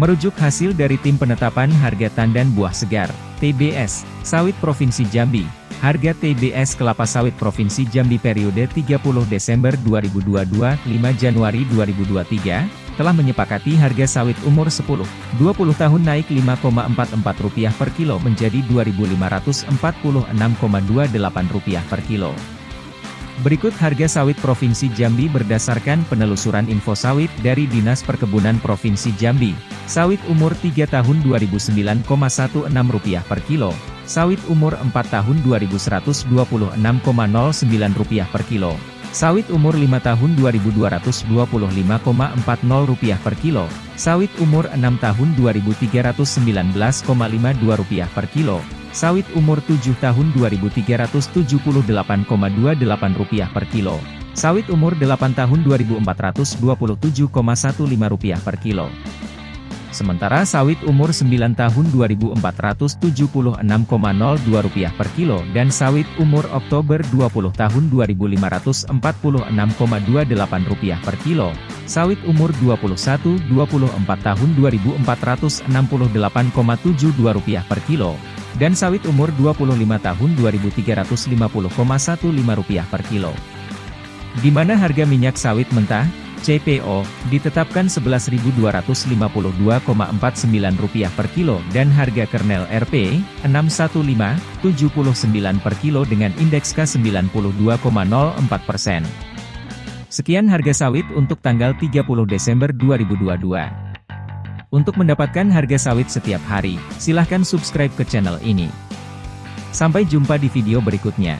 Merujuk hasil dari Tim Penetapan Harga Tandan Buah Segar, TBS, Sawit Provinsi Jambi, harga TBS kelapa sawit Provinsi Jambi periode 30 Desember 2022, 5 Januari 2023, telah menyepakati harga sawit umur 10, 20 tahun naik Rp5,44 per kilo menjadi Rp2.546,28 per kilo. Berikut harga sawit Provinsi Jambi berdasarkan penelusuran info sawit dari Dinas Perkebunan Provinsi Jambi. Sawit umur 3 tahun Rp29,16 per kilo, sawit umur 4 tahun Rp2126,09 per kilo, sawit umur 5 tahun Rp2225,40 per kilo, sawit umur 6 tahun Rp2319,52 per kilo, Sawit umur 7 tahun Rp2.378,28 per kilo. Sawit umur 8 tahun Rp2.427,15 per kilo. Sementara sawit umur 9 tahun Rp2.476,02 per kilo dan sawit umur Oktober 20 tahun Rp2.546,28 per kilo. Sawit umur 21-24 tahun Rp2.468,72 per kilo dan sawit umur 25 tahun Rp2.350,15 per kilo. Di mana harga minyak sawit mentah, CPO, ditetapkan Rp11.252,49 per kilo dan harga kernel RP, 615,79 per kilo dengan indeks K92,04%. Sekian harga sawit untuk tanggal 30 Desember 2022. Untuk mendapatkan harga sawit setiap hari, silahkan subscribe ke channel ini. Sampai jumpa di video berikutnya.